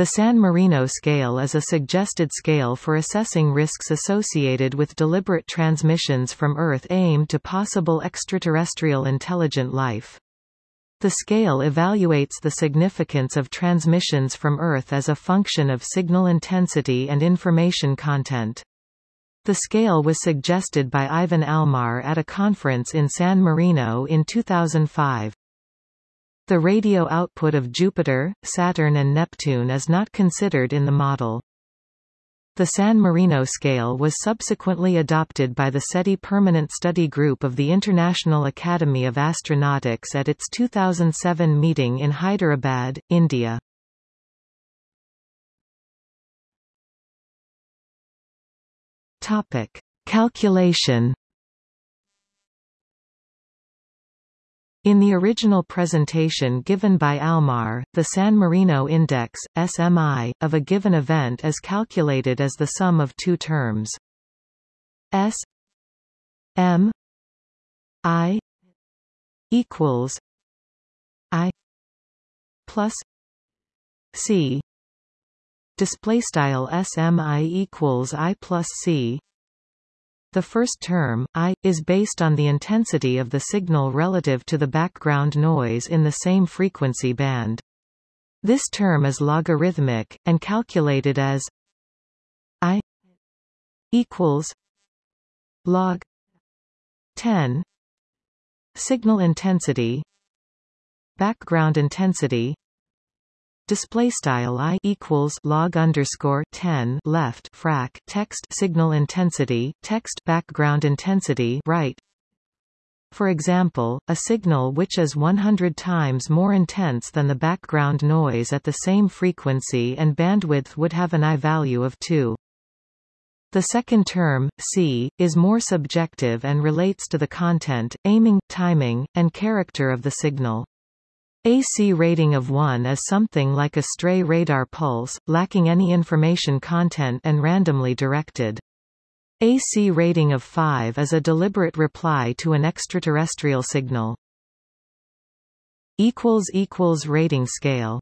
The San Marino scale is a suggested scale for assessing risks associated with deliberate transmissions from Earth aimed to possible extraterrestrial intelligent life. The scale evaluates the significance of transmissions from Earth as a function of signal intensity and information content. The scale was suggested by Ivan Almar at a conference in San Marino in 2005. The radio output of Jupiter, Saturn and Neptune is not considered in the model. The San Marino scale was subsequently adopted by the SETI Permanent Study Group of the International Academy of Astronautics at its 2007 meeting in Hyderabad, India. Topic: Calculation In the original presentation given by Almar, the San Marino index, SMI, of a given event is calculated as the sum of two terms. S M I equals I plus C display style SMI equals I plus C the first term, I, is based on the intensity of the signal relative to the background noise in the same frequency band. This term is logarithmic, and calculated as I equals log 10 signal intensity background intensity display style i equals log underscore 10 left frac text signal intensity text background intensity right for example, a signal which is 100 times more intense than the background noise at the same frequency and bandwidth would have an I value of 2. The second term, C, is more subjective and relates to the content, aiming, timing, and character of the signal. AC rating of 1 is something like a stray radar pulse, lacking any information content and randomly directed. AC rating of 5 is a deliberate reply to an extraterrestrial signal. Rating scale